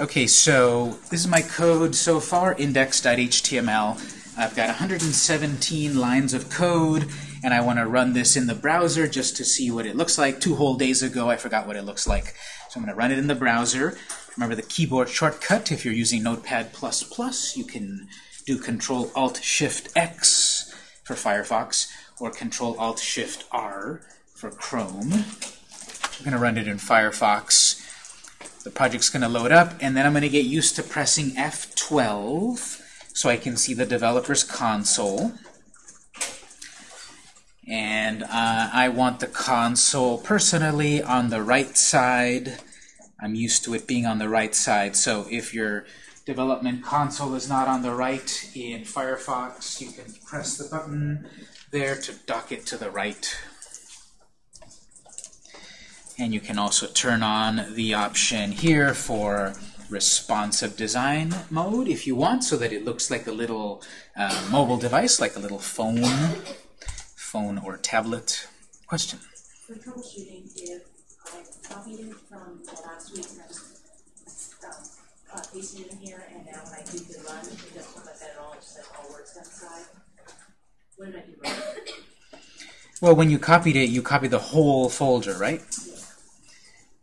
Okay, so this is my code so far, index.html. I've got 117 lines of code, and I want to run this in the browser just to see what it looks like. Two whole days ago, I forgot what it looks like. So I'm going to run it in the browser. Remember the keyboard shortcut, if you're using Notepad++, you can do Control-Alt-Shift-X for Firefox, or Control-Alt-Shift-R for Chrome. I'm going to run it in Firefox. The project's going to load up, and then I'm going to get used to pressing F12 so I can see the developer's console. And uh, I want the console personally on the right side. I'm used to it being on the right side. So if your development console is not on the right in Firefox, you can press the button there to dock it to the right. And you can also turn on the option here for responsive design mode if you want, so that it looks like a little uh, mobile device, like a little phone, phone or tablet. Question? For troubleshooting, if I copied it from the last week and I'm uh, pasting it in here, and now when I do the run, it doesn't look like that at all, it just says all works inside. What did I do wrong? Well, when you copied it, you copied the whole folder, right?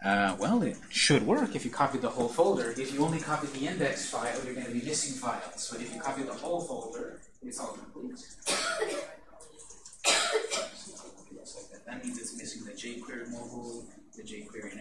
Uh, well, it should work if you copy the whole folder. If you only copy the index file, you're going to be missing files. But if you copy the whole folder, it's all complete. That. Means it's missing the jQuery mobile, the jQuery,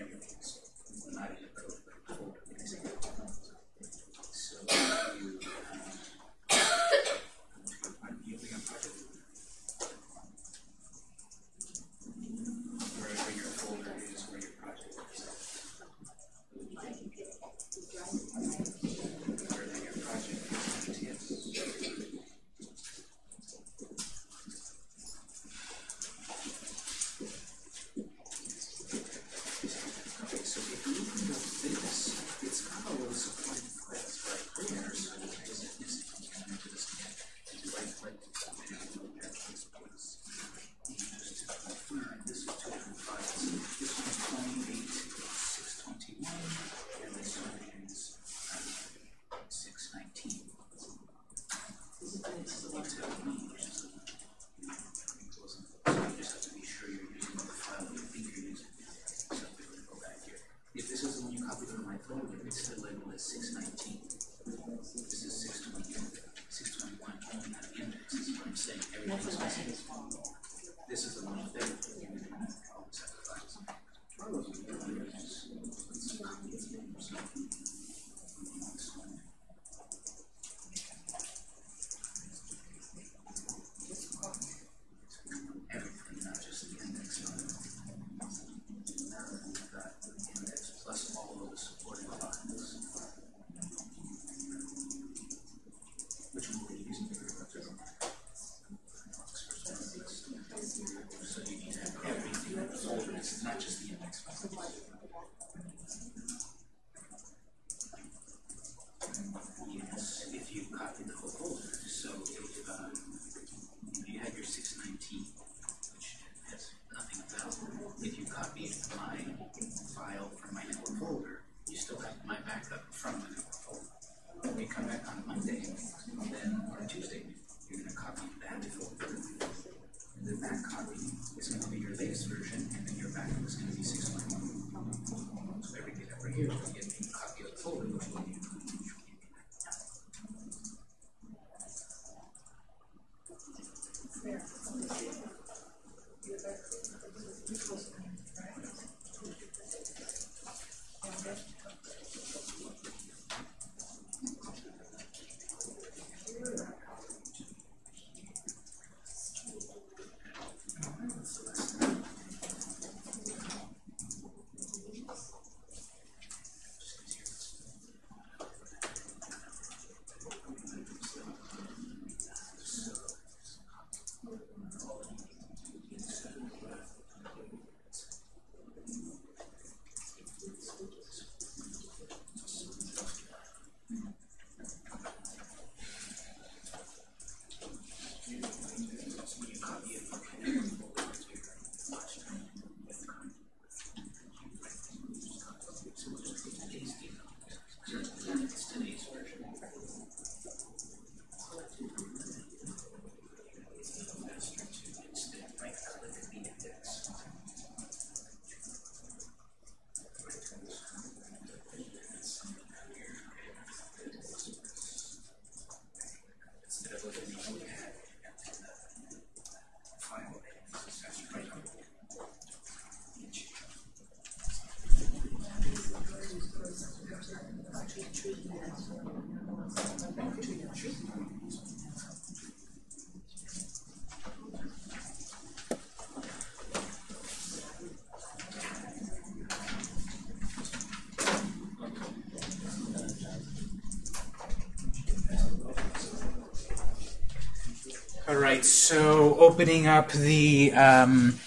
so opening up the um,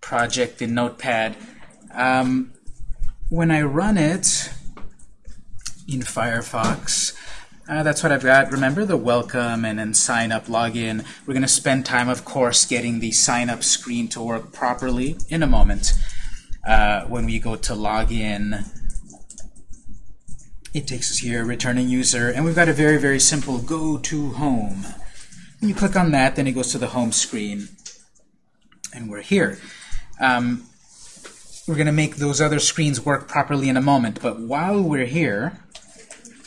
project in Notepad. Um, when I run it in Firefox, uh, that's what I've got. Remember the welcome and then sign up login. We're going to spend time, of course, getting the sign up screen to work properly in a moment. Uh, when we go to login, it takes us here, returning user, and we've got a very, very simple go to home. You click on that, then it goes to the home screen, and we're here. Um, we're going to make those other screens work properly in a moment, but while we're here,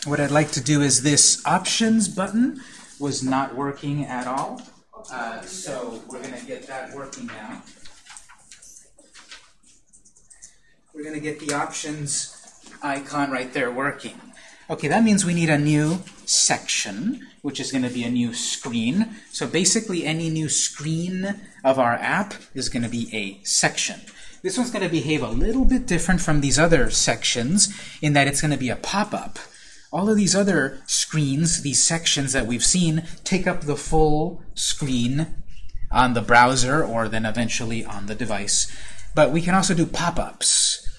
what I'd like to do is this options button was not working at all. Uh, so we're going to get that working now. We're going to get the options icon right there working. Okay, that means we need a new section, which is going to be a new screen. So basically any new screen of our app is going to be a section. This one's going to behave a little bit different from these other sections in that it's going to be a pop-up. All of these other screens, these sections that we've seen, take up the full screen on the browser or then eventually on the device. But we can also do pop-ups.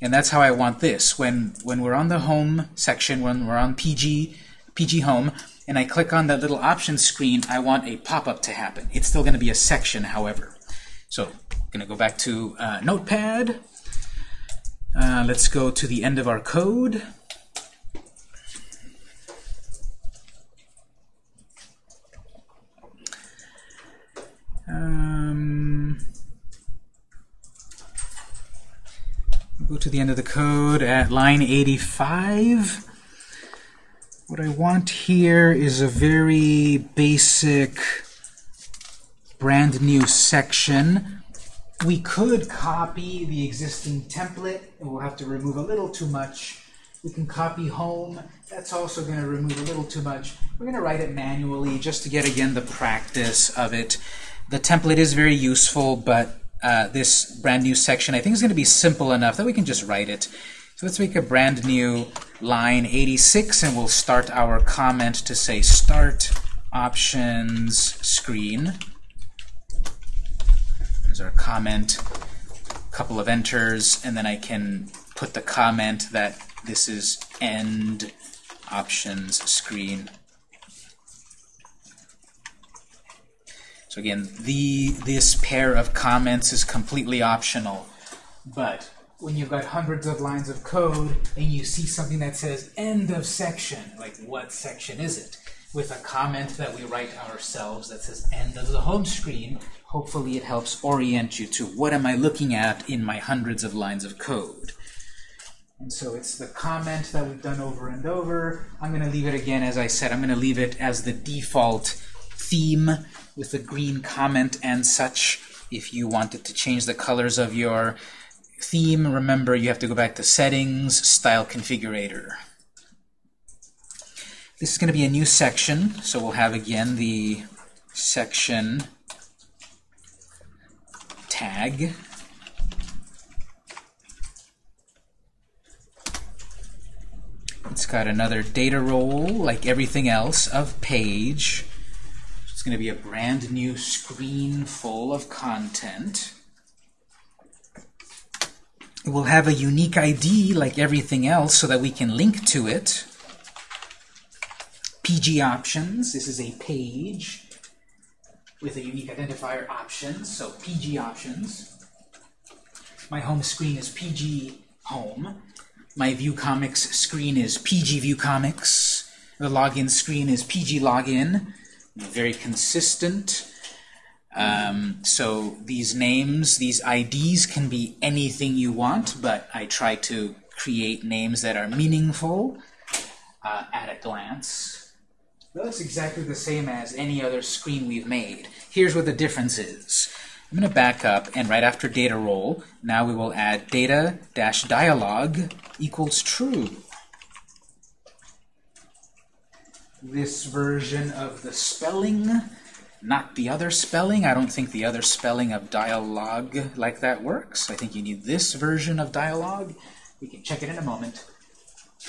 And that's how I want this. When, when we're on the home section, when we're on PG, PG Home, and I click on that little options screen, I want a pop-up to happen. It's still going to be a section, however. So I'm going to go back to uh, Notepad. Uh, let's go to the end of our code. Um, go to the end of the code at line 85. What I want here is a very basic brand new section. We could copy the existing template, and we'll have to remove a little too much. We can copy home. That's also going to remove a little too much. We're going to write it manually just to get, again, the practice of it. The template is very useful, but uh, this brand new section I think is going to be simple enough that we can just write it. So let's make a brand new line 86, and we'll start our comment to say Start Options Screen. There's our comment, a couple of enters, and then I can put the comment that this is End Options Screen. So again, the this pair of comments is completely optional. But when you've got hundreds of lines of code and you see something that says end of section, like what section is it? With a comment that we write ourselves that says end of the home screen, hopefully it helps orient you to what am I looking at in my hundreds of lines of code. And so it's the comment that we've done over and over. I'm going to leave it again, as I said, I'm going to leave it as the default theme with the green comment and such. If you wanted to change the colors of your theme, remember you have to go back to Settings, Style Configurator. This is going to be a new section, so we'll have again the section tag. It's got another data role, like everything else, of page. It's going to be a brand new screen full of content. It will have a unique ID like everything else so that we can link to it. PG options, this is a page with a unique identifier options, so PG options. My home screen is PG home. My View Comics screen is PG View Comics. The login screen is PG Login. Very consistent. Um, so these names, these IDs can be anything you want, but I try to create names that are meaningful uh, at a glance. That's exactly the same as any other screen we've made. Here's what the difference is. I'm going to back up, and right after data role, now we will add data dash dialog equals true. This version of the spelling, not the other spelling. I don't think the other spelling of dialog like that works. I think you need this version of dialog. We can check it in a moment.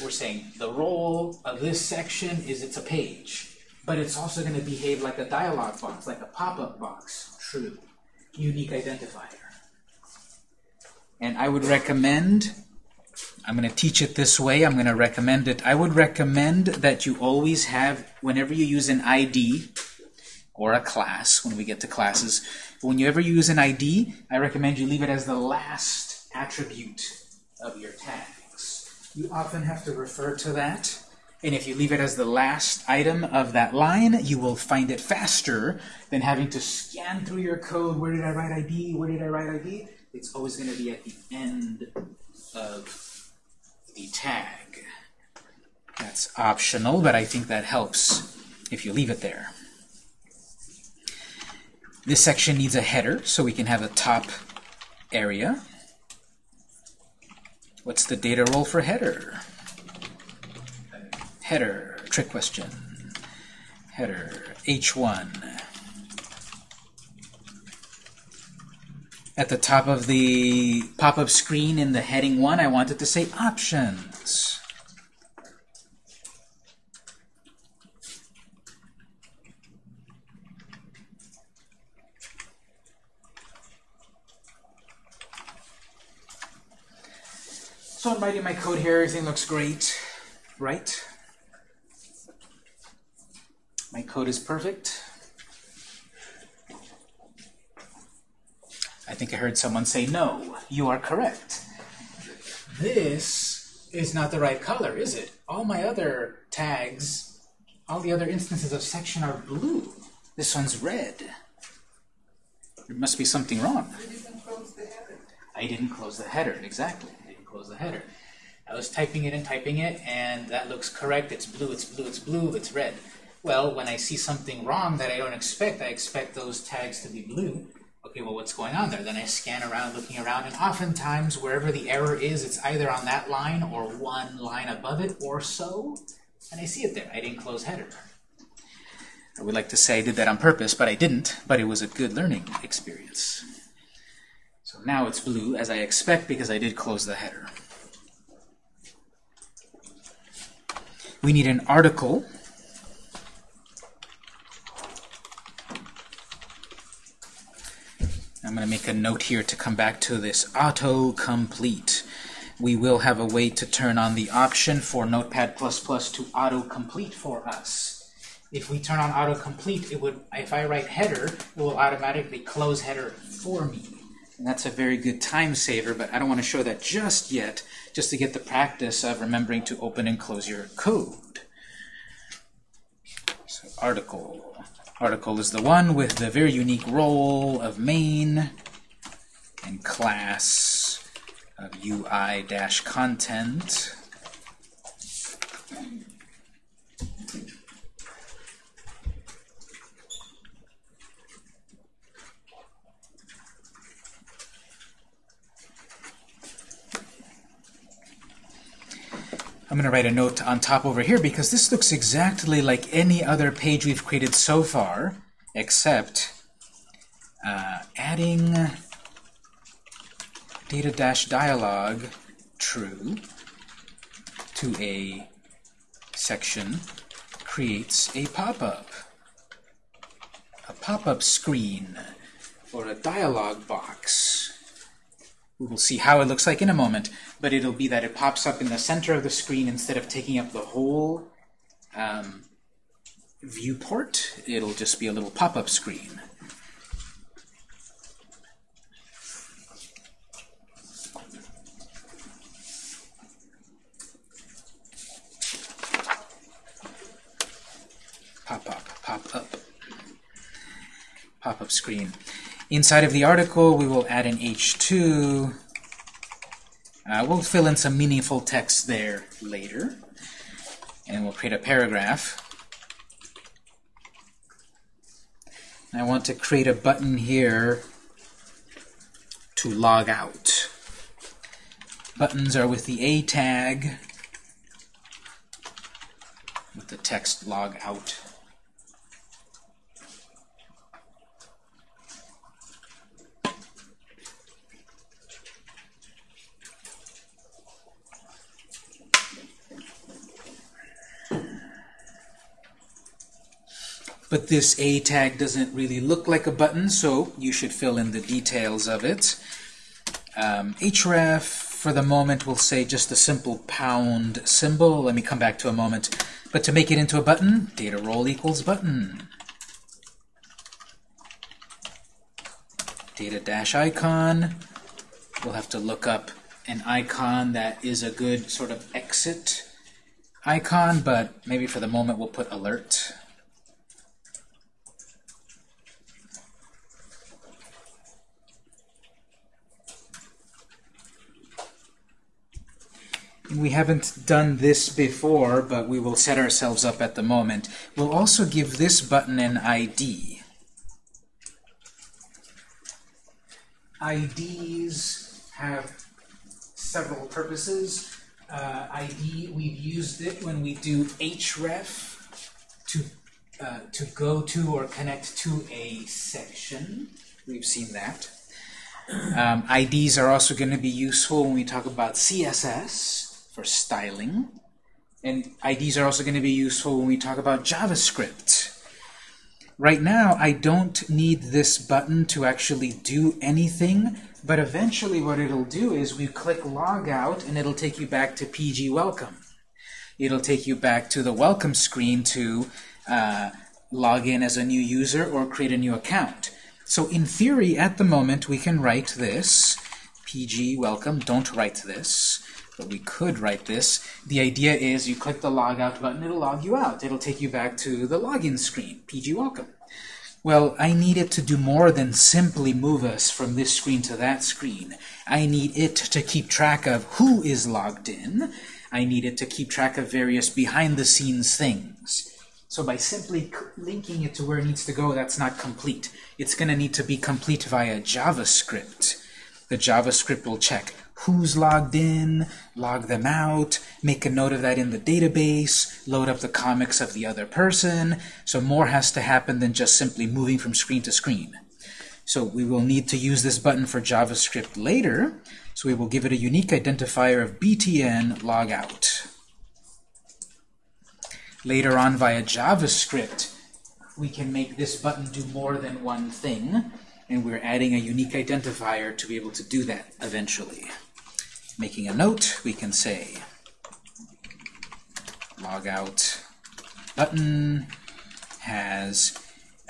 We're saying the role of this section is it's a page. but it's also going to behave like a dialog box, like a pop-up box. True. Unique identifier. And I would recommend, I'm going to teach it this way, I'm going to recommend it. I would recommend that you always have, whenever you use an ID or a class, when we get to classes, When you ever use an ID, I recommend you leave it as the last attribute of your tags. You often have to refer to that and if you leave it as the last item of that line, you will find it faster than having to scan through your code. Where did I write ID? Where did I write ID? It's always going to be at the end of the tag. That's optional, but I think that helps if you leave it there. This section needs a header, so we can have a top area. What's the data role for header? header, trick question, header, h1. At the top of the pop-up screen in the heading 1, I wanted to say options. So I'm writing my code here, everything looks great, right? My code is perfect. I think I heard someone say, no, you are correct. This is not the right color, is it? All my other tags, all the other instances of section are blue. This one's red. There must be something wrong. I didn't close the header, exactly. I didn't close the header. I was typing it and typing it, and that looks correct. It's blue, it's blue, it's blue, it's red. Well, when I see something wrong that I don't expect, I expect those tags to be blue. Okay, well, what's going on there? Then I scan around, looking around, and oftentimes, wherever the error is, it's either on that line or one line above it or so, and I see it there. I didn't close header. I would like to say I did that on purpose, but I didn't, but it was a good learning experience. Now it's blue, as I expect, because I did close the header. We need an article I'm going to make a note here to come back to this autocomplete. We will have a way to turn on the option for Notepad++ to autocomplete for us. If we turn on autocomplete, it would, if I write header, it will automatically close header for me. And that's a very good time saver, but I don't want to show that just yet, just to get the practice of remembering to open and close your code. So article. Article is the one with the very unique role of main and class of UI-content. I'm going to write a note on top over here because this looks exactly like any other page we've created so far, except uh, adding data-dialog true to a section creates a pop-up. A pop-up screen or a dialog box. We will see how it looks like in a moment, but it'll be that it pops up in the center of the screen instead of taking up the whole um, viewport. It'll just be a little pop-up screen. Pop up, pop up, pop-up screen. Inside of the article, we will add an H2. Uh, we'll fill in some meaningful text there later. And we'll create a paragraph. I want to create a button here to log out. Buttons are with the A tag, with the text log out. But this A tag doesn't really look like a button, so you should fill in the details of it. Um, href, for the moment, we'll say just a simple pound symbol. Let me come back to a moment. But to make it into a button, data role equals button. Data dash icon. We'll have to look up an icon that is a good sort of exit icon, but maybe for the moment we'll put alert. We haven't done this before, but we will set ourselves up at the moment. We'll also give this button an ID. IDs have several purposes. Uh, ID, we've used it when we do href to, uh, to go to or connect to a section. We've seen that. Um, IDs are also going to be useful when we talk about CSS for styling. And IDs are also going to be useful when we talk about JavaScript. Right now, I don't need this button to actually do anything, but eventually what it'll do is we click log out and it'll take you back to PG Welcome. It'll take you back to the welcome screen to uh, log in as a new user or create a new account. So in theory, at the moment, we can write this, PG welcome, don't write this, but we could write this. The idea is you click the log out button, it'll log you out. It'll take you back to the login screen, PG welcome. Well, I need it to do more than simply move us from this screen to that screen. I need it to keep track of who is logged in. I need it to keep track of various behind-the-scenes things. So by simply linking it to where it needs to go, that's not complete. It's going to need to be complete via JavaScript. The JavaScript will check who's logged in, log them out, make a note of that in the database, load up the comics of the other person. So more has to happen than just simply moving from screen to screen. So we will need to use this button for JavaScript later. So we will give it a unique identifier of btn logout. Later on via JavaScript, we can make this button do more than one thing, and we're adding a unique identifier to be able to do that eventually. Making a note, we can say logout button has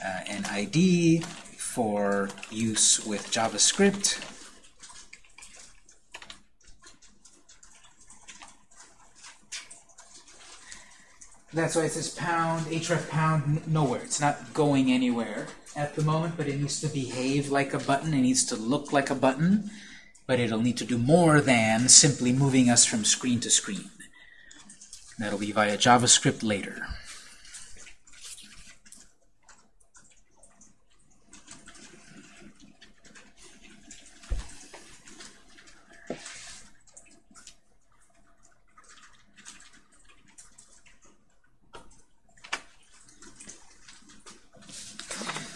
uh, an ID for use with JavaScript. That's why it says pound, href pound, nowhere. It's not going anywhere at the moment, but it needs to behave like a button. It needs to look like a button, but it'll need to do more than simply moving us from screen to screen. That'll be via JavaScript later.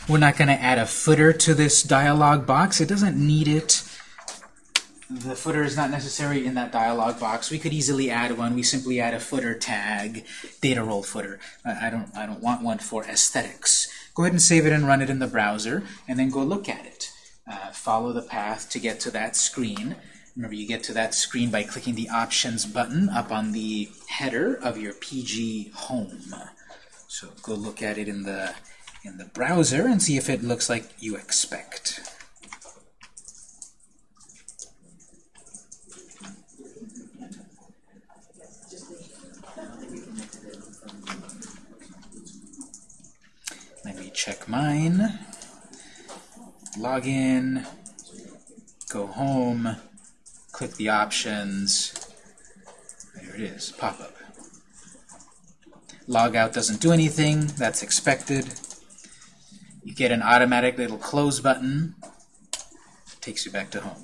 We're not going to add a footer to this dialog box. It doesn't need it. The footer is not necessary in that dialog box. We could easily add one. We simply add a footer tag, data role footer. I don't, I don't want one for aesthetics. Go ahead and save it and run it in the browser, and then go look at it. Uh, follow the path to get to that screen. Remember, you get to that screen by clicking the Options button up on the header of your PG home. So go look at it in the in the browser and see if it looks like you expect. Check mine. Log in, go home, click the options. There it is, pop-up. Logout doesn't do anything, that's expected. You get an automatic little close button, takes you back to home.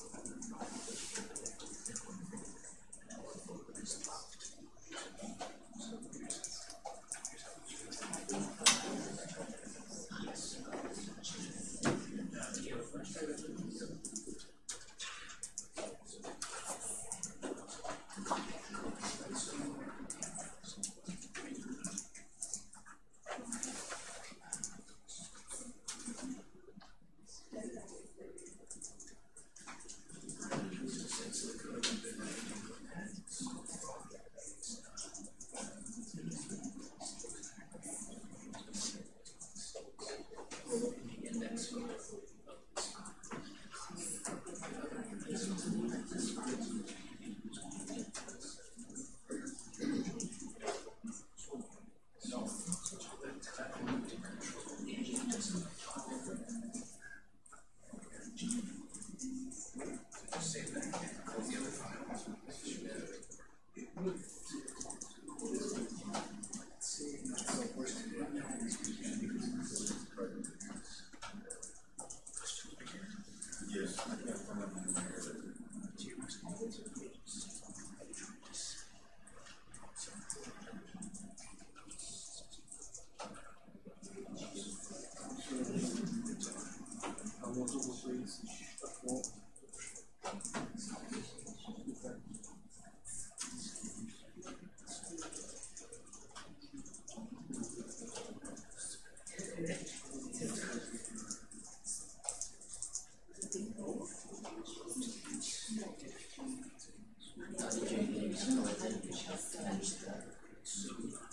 Ну, але як бы ўсё гэта не.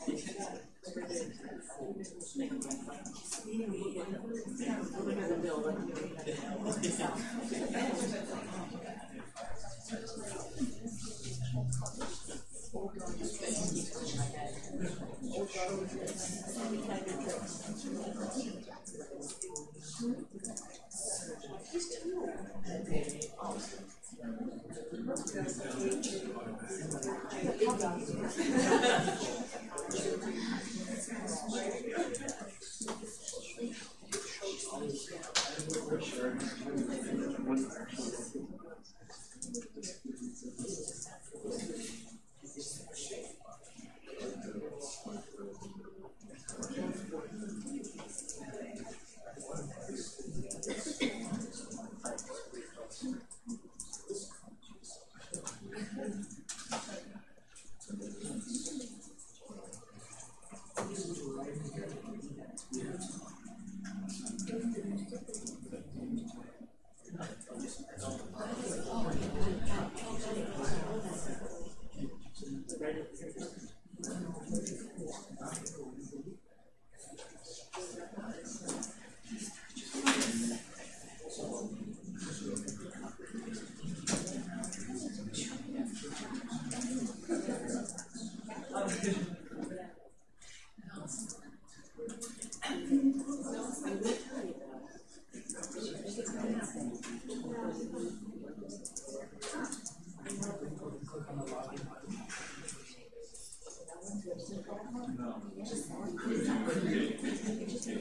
Thank you. Thank you.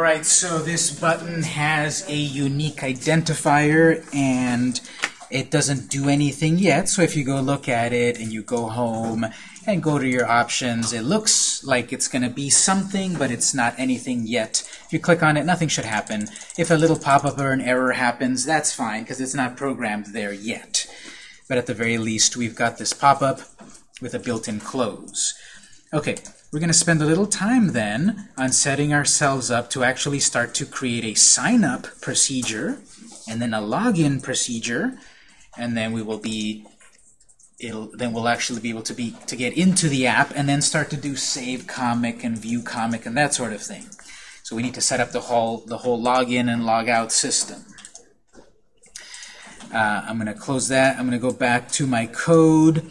time. All right, so this button has a unique identifier and it doesn't do anything yet. So if you go look at it and you go home and go to your options, it looks like it's going to be something, but it's not anything yet. If you click on it, nothing should happen. If a little pop-up or an error happens, that's fine because it's not programmed there yet. But at the very least, we've got this pop-up with a built-in close. Okay, we're going to spend a little time then on setting ourselves up to actually start to create a sign-up procedure and then a login procedure, and then we will be it'll then we'll actually be able to be to get into the app and then start to do save comic and view comic and that sort of thing. So we need to set up the whole the whole login and log out system. Uh, I'm going to close that. I'm going to go back to my code.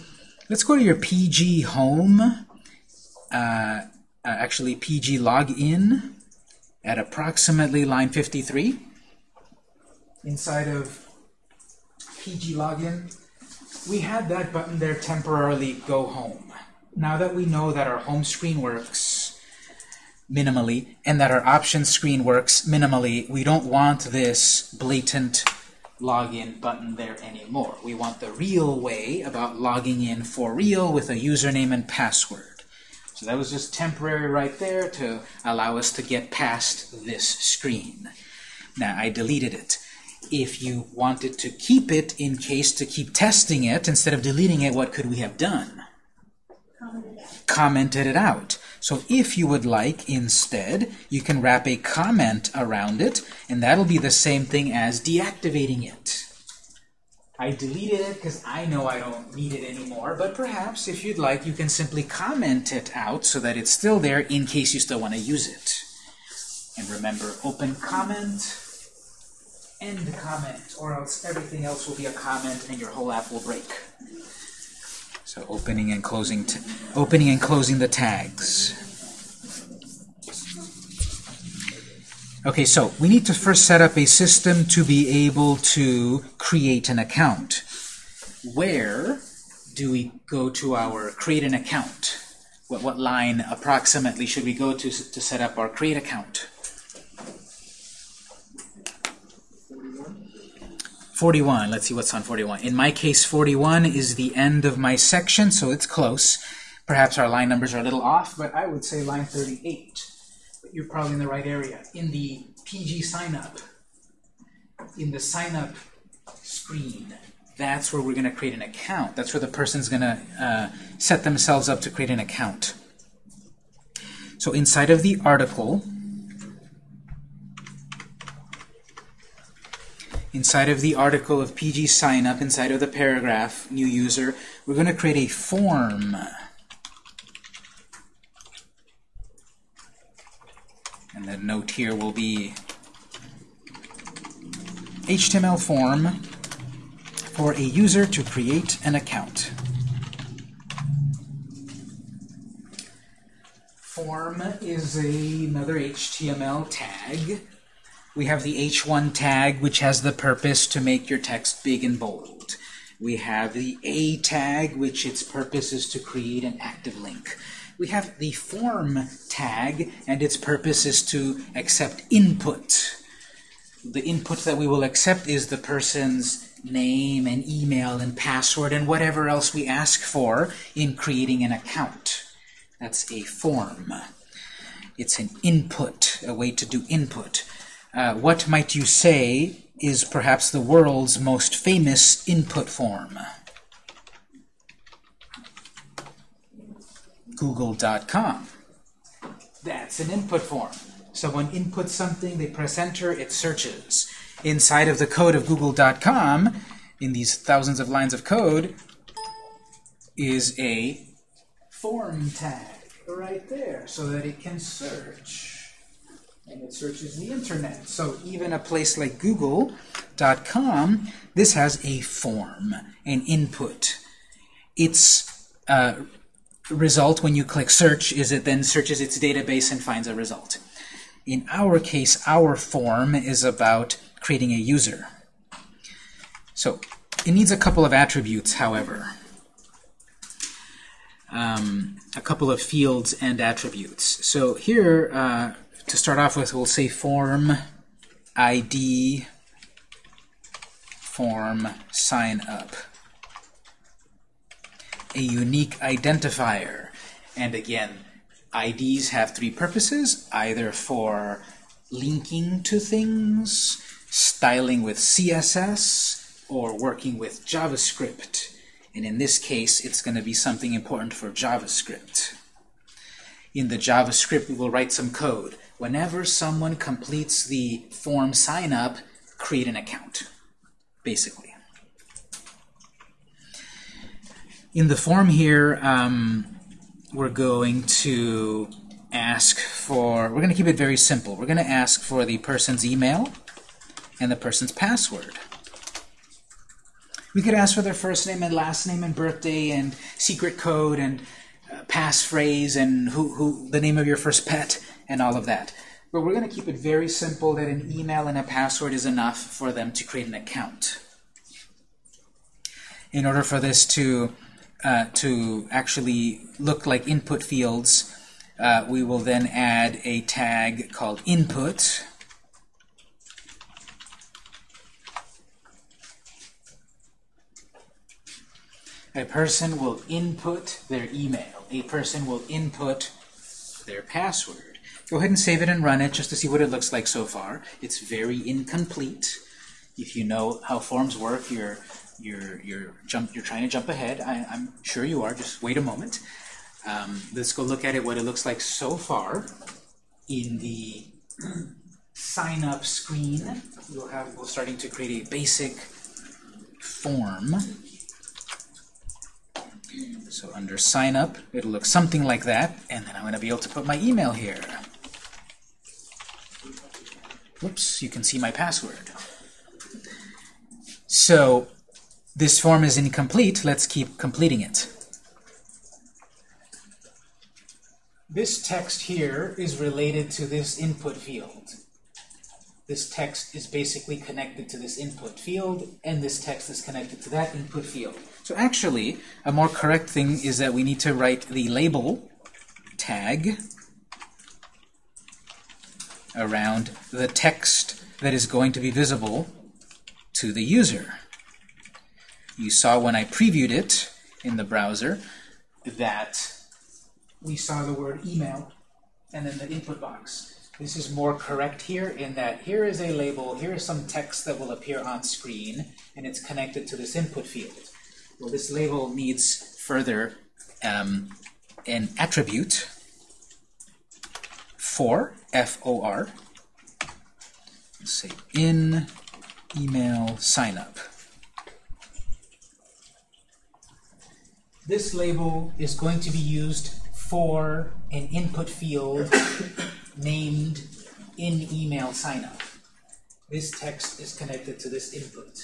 Let's go to your PG home. Uh, uh, actually, PG login at approximately line 53. Inside of PG login, we had that button there temporarily go home. Now that we know that our home screen works minimally and that our options screen works minimally, we don't want this blatant login button there anymore. We want the real way about logging in for real with a username and password. So that was just temporary right there to allow us to get past this screen. Now, I deleted it. If you wanted to keep it in case to keep testing it, instead of deleting it, what could we have done? Commented it out. So if you would like, instead, you can wrap a comment around it, and that'll be the same thing as deactivating it. I deleted it because I know I don't need it anymore, but perhaps, if you'd like, you can simply comment it out so that it's still there in case you still want to use it. And remember, open comment, end comment, or else everything else will be a comment and your whole app will break. So opening and closing, opening and closing the tags. Okay, so we need to first set up a system to be able to create an account. Where do we go to our create an account? What, what line approximately should we go to to set up our create account? 41. Let's see what's on 41. In my case, 41 is the end of my section, so it's close. Perhaps our line numbers are a little off, but I would say line 38. You're probably in the right area. In the PG sign up, in the sign up screen, that's where we're going to create an account. That's where the person's going to uh, set themselves up to create an account. So inside of the article, inside of the article of PG sign up, inside of the paragraph, new user, we're going to create a form. And the note here will be HTML form for a user to create an account. Form is a, another HTML tag. We have the h1 tag, which has the purpose to make your text big and bold. We have the a tag, which its purpose is to create an active link. We have the form tag, and its purpose is to accept input. The input that we will accept is the person's name and email and password and whatever else we ask for in creating an account. That's a form. It's an input, a way to do input. Uh, what might you say is perhaps the world's most famous input form? Google.com. That's an input form. Someone inputs something, they press enter, it searches. Inside of the code of Google.com, in these thousands of lines of code, is a form tag right there so that it can search. And it searches the internet. So even a place like Google.com, this has a form, an input. Its uh, result when you click search is it then searches its database and finds a result. In our case, our form is about creating a user. So it needs a couple of attributes, however. Um, a couple of fields and attributes. So here, uh, to start off with, we'll say form ID form sign up. A unique identifier. And again, IDs have three purposes, either for linking to things, styling with CSS, or working with JavaScript. And in this case, it's going to be something important for JavaScript. in the JavaScript, we will write some code. Whenever someone completes the form sign up, create an account, basically. In the form here, um, we're going to ask for, we're going to keep it very simple. We're going to ask for the person's email and the person's password. We could ask for their first name and last name and birthday and secret code and uh, passphrase and who, who the name of your first pet and all of that. But we're going to keep it very simple that an email and a password is enough for them to create an account. In order for this to uh, to actually look like input fields, uh, we will then add a tag called input. A person will input their email. A person will input their password. Go ahead and save it and run it just to see what it looks like so far. It's very incomplete. If you know how forms work, you're you're you're jump you're trying to jump ahead. I, am sure you are. Just wait a moment. Um, let's go look at it. What it looks like so far in the sign up screen. We'll have we're starting to create a basic form. So under sign up, it'll look something like that, and then I'm going to be able to put my email here. Whoops, you can see my password. So this form is incomplete. Let's keep completing it. This text here is related to this input field. This text is basically connected to this input field, and this text is connected to that input field. So actually, a more correct thing is that we need to write the label tag around the text that is going to be visible to the user. You saw when I previewed it in the browser that we saw the word email and then the input box. This is more correct here in that here is a label, here is some text that will appear on screen, and it's connected to this input field. Well, this label needs further um, an attribute for, F-O-R, say in email signup. This label is going to be used for an input field named in email signup. This text is connected to this input.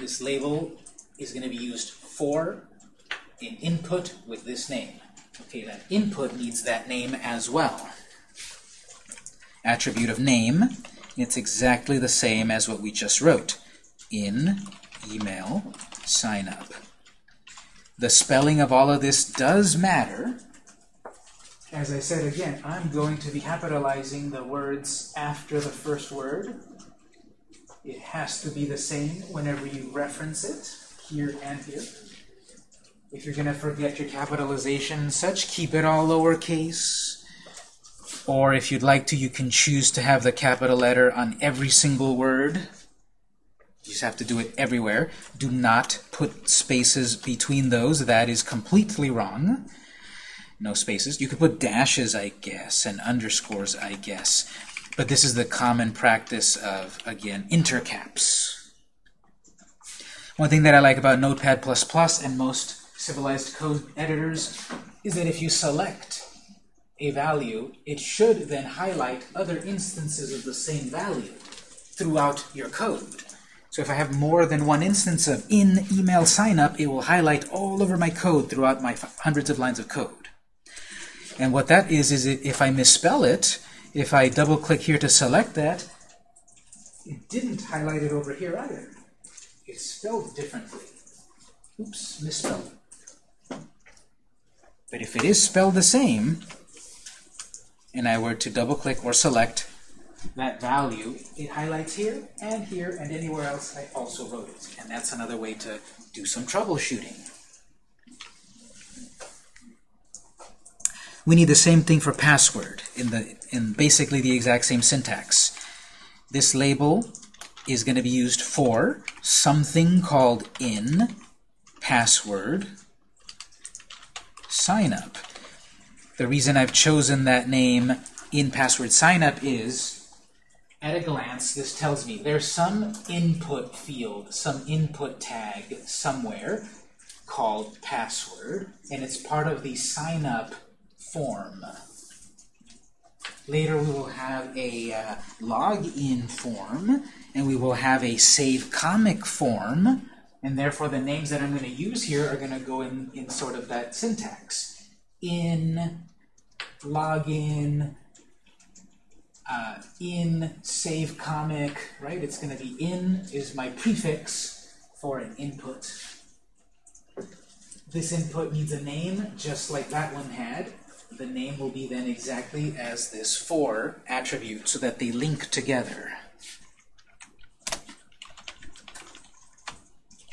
This label is going to be used for an input with this name. Okay, that input needs that name as well. Attribute of name, it's exactly the same as what we just wrote. In email signup. The spelling of all of this does matter. As I said again, I'm going to be capitalizing the words after the first word. It has to be the same whenever you reference it, here and here. If you're going to forget your capitalization such, keep it all lowercase. Or if you'd like to, you can choose to have the capital letter on every single word. You just have to do it everywhere. Do not put spaces between those. That is completely wrong. No spaces. You could put dashes, I guess, and underscores, I guess. But this is the common practice of, again, intercaps. One thing that I like about Notepad++ and most civilized code editors is that if you select a value, it should then highlight other instances of the same value throughout your code. So if I have more than one instance of in email signup, it will highlight all over my code throughout my hundreds of lines of code. And what that is, is if I misspell it, if I double click here to select that, it didn't highlight it over here either. It's spelled differently. Oops, misspelled. But if it is spelled the same, and I were to double click or select that value, it highlights here and here and anywhere else I also wrote it. And that's another way to do some troubleshooting. We need the same thing for password in the in basically the exact same syntax. This label is going to be used for something called in password sign up. The reason I've chosen that name in password signup is, at a glance, this tells me there's some input field, some input tag somewhere called password, and it's part of the signup form. Later we will have a uh, login form, and we will have a save comic form, and therefore the names that I'm going to use here are going to go in, in sort of that syntax. In, login, uh, in, save comic, right? It's going to be in is my prefix for an input. This input needs a name, just like that one had. The name will be then exactly as this for attribute, so that they link together.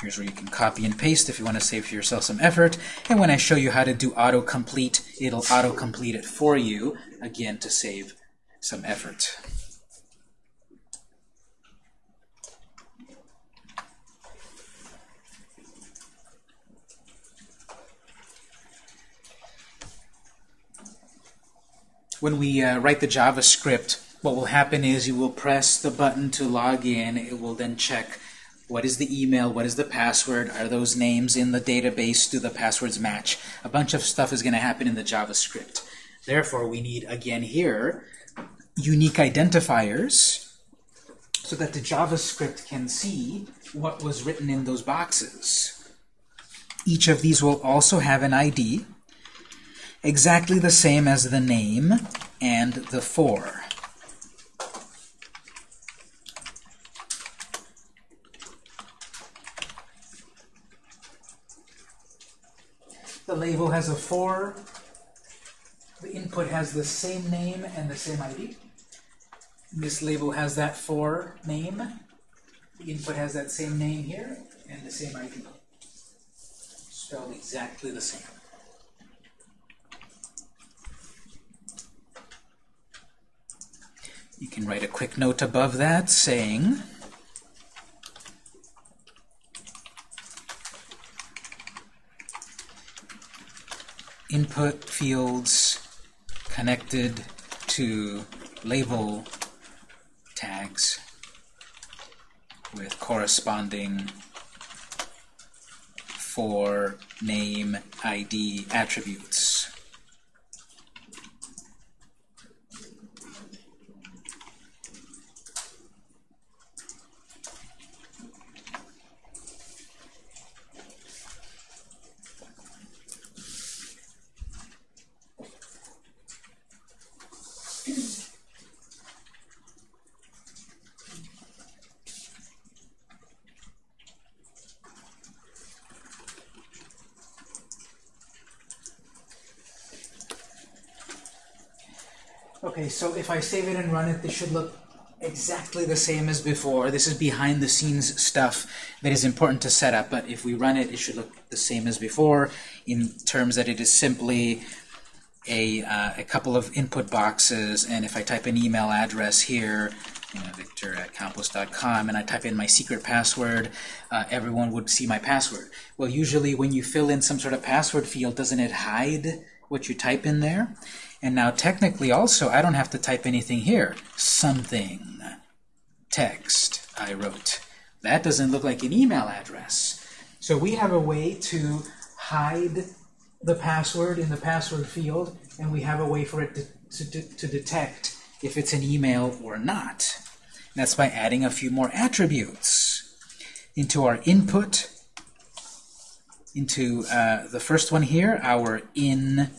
Here's where you can copy and paste if you want to save yourself some effort. And when I show you how to do autocomplete, it'll autocomplete it for you, again, to save some effort. When we uh, write the JavaScript, what will happen is you will press the button to log in. It will then check what is the email, what is the password, are those names in the database, do the passwords match? A bunch of stuff is going to happen in the JavaScript. Therefore, we need, again here, unique identifiers so that the JavaScript can see what was written in those boxes. Each of these will also have an ID, exactly the same as the name and the for. The label has a for. The input has the same name and the same ID. This label has that for name. The input has that same name here and the same ID. Spelled exactly the same. You can write a quick note above that saying input fields connected to label tags with corresponding for name ID attributes. So if I save it and run it, this should look exactly the same as before. This is behind the scenes stuff that is important to set up, but if we run it, it should look the same as before in terms that it is simply a, uh, a couple of input boxes, and if I type an email address here, you know, victor at campos.com, and I type in my secret password, uh, everyone would see my password. Well, usually when you fill in some sort of password field, doesn't it hide what you type in there? And now technically also, I don't have to type anything here. Something. Text I wrote. That doesn't look like an email address. So we have a way to hide the password in the password field, and we have a way for it to, to, to detect if it's an email or not. That's by adding a few more attributes into our input, into uh, the first one here, our in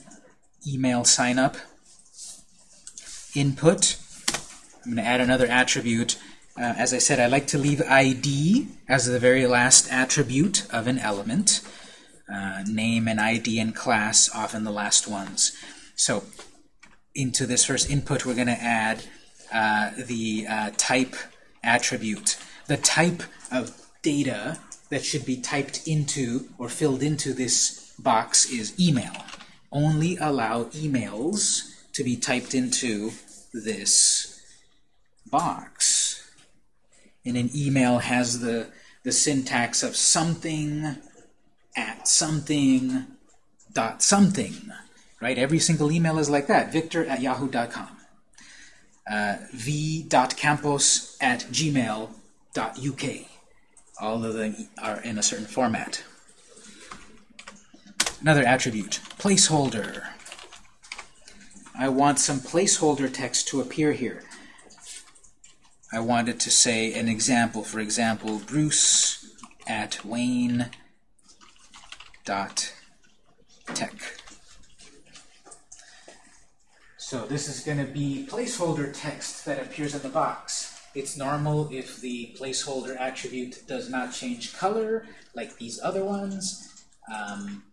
email sign up input. I'm going to add another attribute. Uh, as I said, I like to leave ID as the very last attribute of an element. Uh, name and ID and class, often the last ones. So into this first input, we're going to add uh, the uh, type attribute. The type of data that should be typed into or filled into this box is email only allow emails to be typed into this box. And an email has the, the syntax of something at something dot something. right? Every single email is like that, victor at yahoo.com. Uh, v.campos at gmail.uk. All of them are in a certain format. Another attribute, placeholder. I want some placeholder text to appear here. I wanted to say an example. For example, Bruce at Wayne dot tech. So this is going to be placeholder text that appears in the box. It's normal if the placeholder attribute does not change color, like these other ones. Um,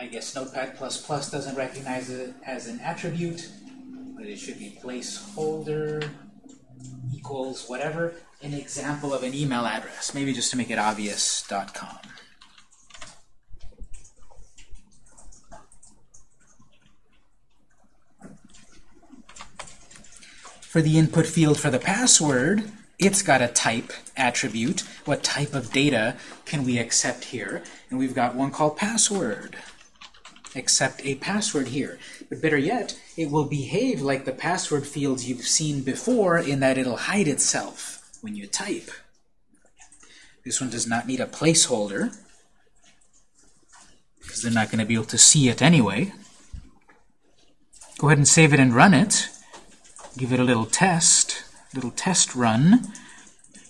I guess Notepad++ doesn't recognize it as an attribute, but it should be placeholder equals whatever, an example of an email address, maybe just to make it obvious, .com. For the input field for the password, it's got a type attribute. What type of data can we accept here? And we've got one called password. Accept a password here. But better yet, it will behave like the password fields you've seen before in that it'll hide itself when you type. This one does not need a placeholder because they're not going to be able to see it anyway. Go ahead and save it and run it. Give it a little test, little test run.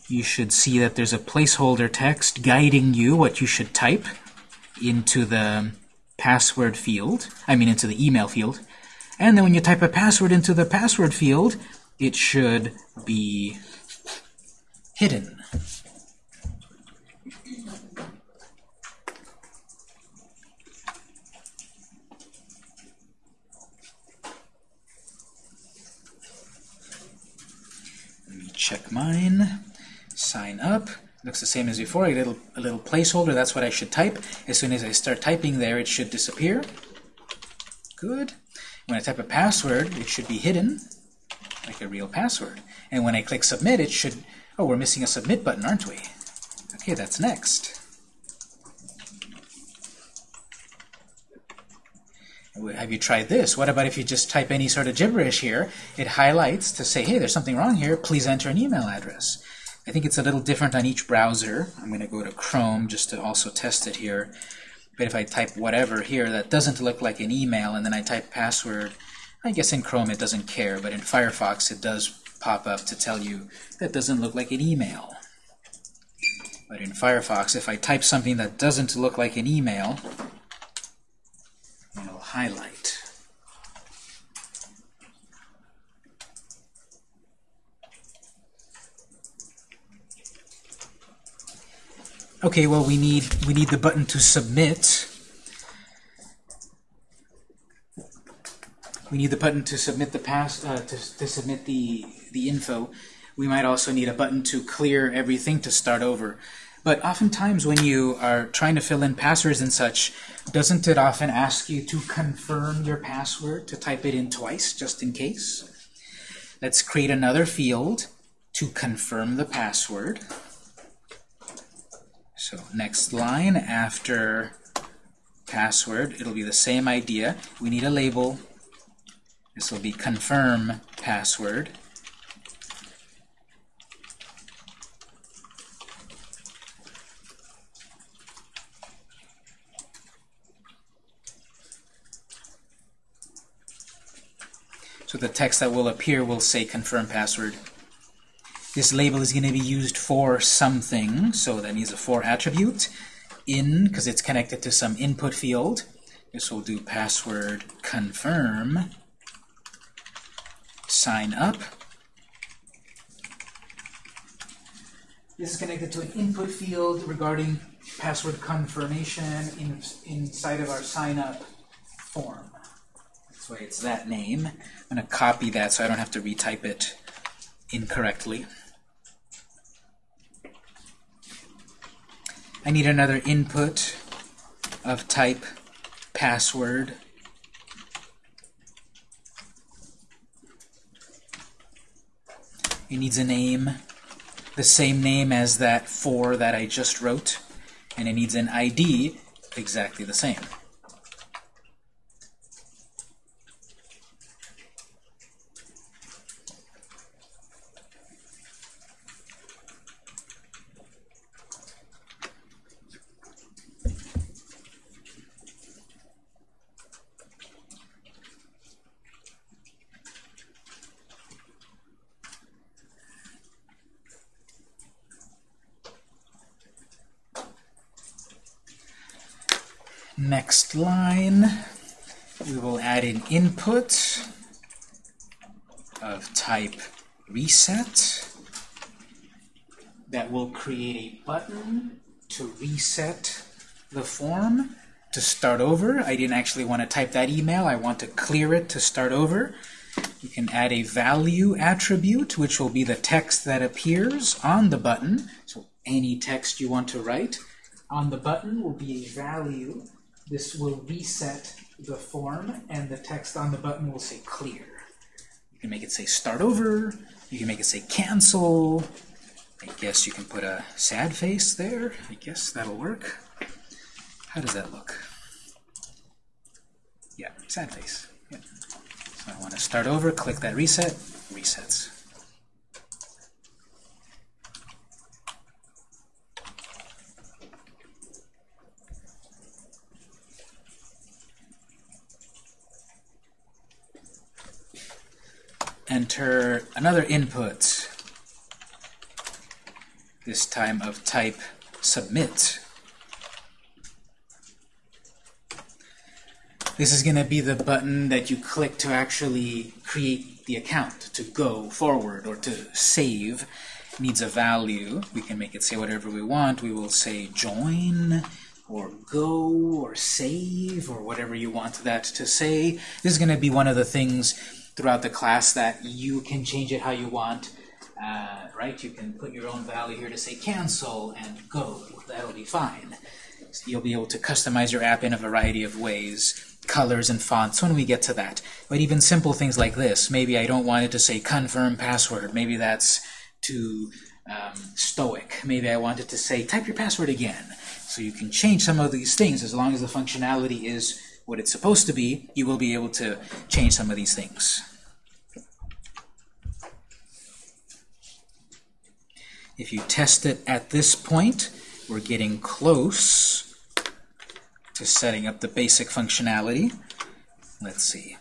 You should see that there's a placeholder text guiding you what you should type into the password field, I mean into the email field. And then when you type a password into the password field, it should be hidden. Let me check mine. Sign up. Looks the same as before, a little, a little placeholder, that's what I should type. As soon as I start typing there, it should disappear. Good. When I type a password, it should be hidden, like a real password. And when I click submit, it should, oh, we're missing a submit button, aren't we? Okay, that's next. Have you tried this? What about if you just type any sort of gibberish here? It highlights to say, hey, there's something wrong here. Please enter an email address. I think it's a little different on each browser. I'm going to go to Chrome just to also test it here. But if I type whatever here that doesn't look like an email, and then I type password, I guess in Chrome it doesn't care, but in Firefox it does pop up to tell you that doesn't look like an email. But in Firefox, if I type something that doesn't look like an email, it'll highlight. Okay, well we need we need the button to submit. We need the button to submit the pass uh, to, to submit the the info. We might also need a button to clear everything to start over. But oftentimes when you are trying to fill in passwords and such, doesn't it often ask you to confirm your password, to type it in twice, just in case? Let's create another field to confirm the password. So next line after password, it'll be the same idea. We need a label. This will be confirm password. So the text that will appear will say confirm password. This label is going to be used for something, so that needs a for attribute. In, because it's connected to some input field. This will do password confirm. Sign up. This is connected to an input field regarding password confirmation in, inside of our sign up form. That's why it's that name. I'm going to copy that so I don't have to retype it incorrectly. I need another input of type password. It needs a name, the same name as that for that I just wrote, and it needs an ID exactly the same. Next line, we will add an input of type reset that will create a button to reset the form to start over. I didn't actually want to type that email. I want to clear it to start over. You can add a value attribute, which will be the text that appears on the button. So any text you want to write on the button will be a value. This will reset the form, and the text on the button will say clear. You can make it say start over. You can make it say cancel. I guess you can put a sad face there. I guess that'll work. How does that look? Yeah, sad face. Yeah. So I want to start over, click that reset, resets. Enter another input, this time of type submit. This is going to be the button that you click to actually create the account, to go forward or to save. It needs a value. We can make it say whatever we want. We will say join or go or save or whatever you want that to say. This is going to be one of the things throughout the class that you can change it how you want. Uh, right? You can put your own value here to say cancel and go. That'll be fine. So you'll be able to customize your app in a variety of ways colors and fonts when we get to that. But even simple things like this, maybe I don't want it to say confirm password. Maybe that's too um, stoic. Maybe I want it to say type your password again. So you can change some of these things as long as the functionality is what it's supposed to be. You will be able to change some of these things. If you test it at this point, we're getting close to setting up the basic functionality. Let's see.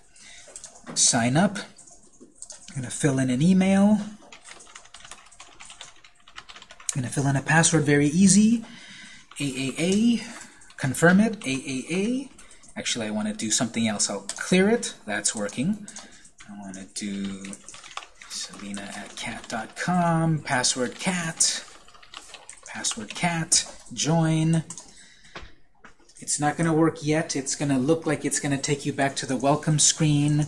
Sign up. I'm going to fill in an email. I'm going to fill in a password very easy. AAA. Confirm it. AAA. Actually, I want to do something else. I'll clear it. That's working. I want to do selena at cat.com. Password cat. Password cat. Join. It's not going to work yet. It's going to look like it's going to take you back to the welcome screen.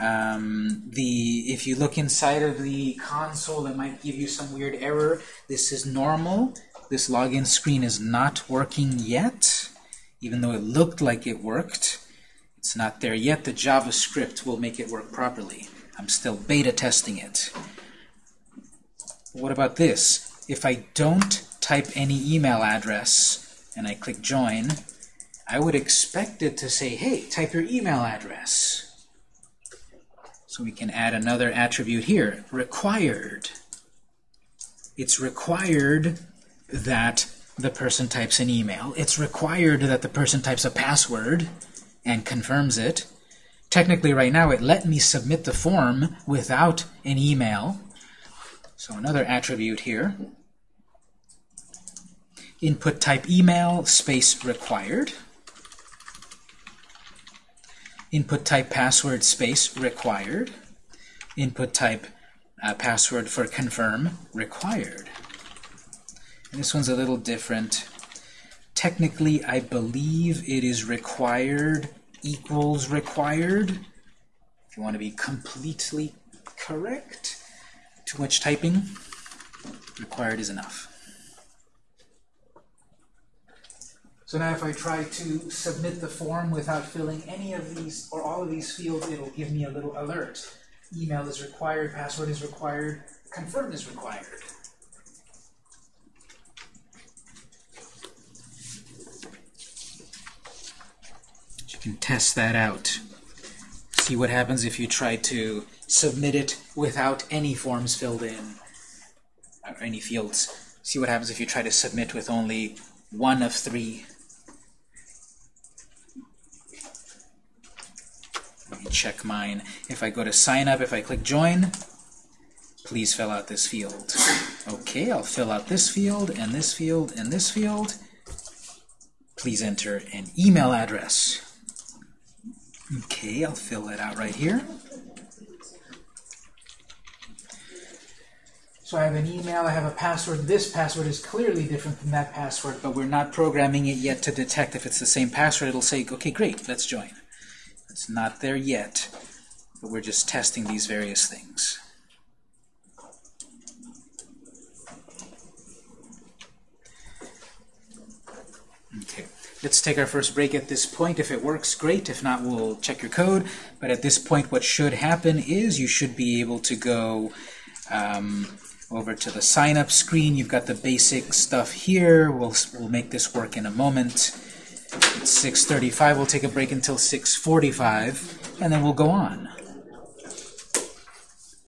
Um, the If you look inside of the console, it might give you some weird error. This is normal. This login screen is not working yet, even though it looked like it worked. It's not there yet. The JavaScript will make it work properly. I'm still beta testing it. What about this? If I don't type any email address and I click join, I would expect it to say, hey, type your email address. So we can add another attribute here, required. It's required that the person types an email. It's required that the person types a password and confirms it. Technically, right now, it let me submit the form without an email. So another attribute here. Input type email, space required input type password space required, input type uh, password for confirm required. This one's a little different. Technically, I believe it is required equals required. If you want to be completely correct, too much typing, required is enough. So now if I try to submit the form without filling any of these or all of these fields, it'll give me a little alert. Email is required, password is required, confirm is required. Can test that out. See what happens if you try to submit it without any forms filled in, or any fields. See what happens if you try to submit with only one of three Let me check mine. If I go to sign up, if I click join, please fill out this field. Okay, I'll fill out this field, and this field, and this field. please enter an email address. Okay, I'll fill that out right here. So I have an email, I have a password. This password is clearly different than that password, but we're not programming it yet to detect if it's the same password. It'll say, okay, great, let's join. It's not there yet, but we're just testing these various things. Okay, let's take our first break at this point. If it works, great. If not, we'll check your code. But at this point, what should happen is you should be able to go um, over to the sign up screen. You've got the basic stuff here. We'll, we'll make this work in a moment. It's 6.35. We'll take a break until 6.45, and then we'll go on.